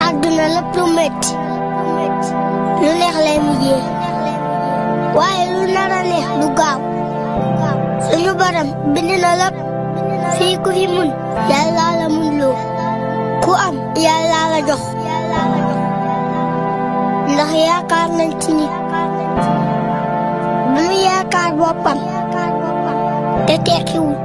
àdduna lépp lu metti lu neex lay mujjee waaye lu nar a neex du gaaw suñu borom bind na lépp fii ku fi mun yàlla la mun loo ku am yàlla la jox ndax yaakaar nañ ci nit bu mu yaakaar boppam te tekkiwul